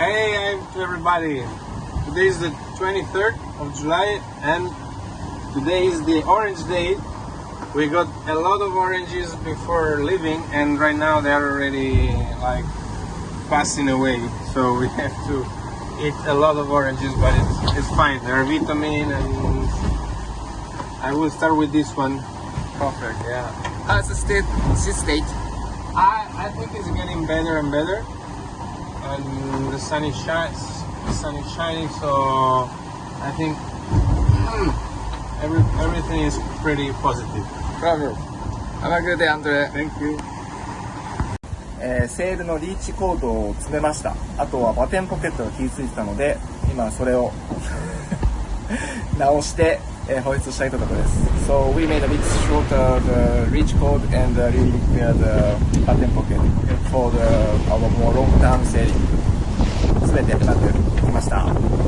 Hey I'm everybody. Today is the 23rd of July and today is the orange day. We got a lot of oranges before leaving and right now they're already like passing away. So we have to eat a lot of oranges but it's, it's fine. They're vitamin and I will start with this one. Perfect, yeah. How's the state, state? I, I think it's getting better and better. And the sun is shining, the sun is shining, so I think hmm, every, everything is pretty positive. Bravo. Have a good day, Andre. Thank you. えーセールのリーチコードを詰めましたあとはバテンポケットが気づいてたので今それを直して、uh, So we made a bit shorter the uh, reach code and uh, really prepared the batten pocket for the, our more long-term selling. 全てやってました。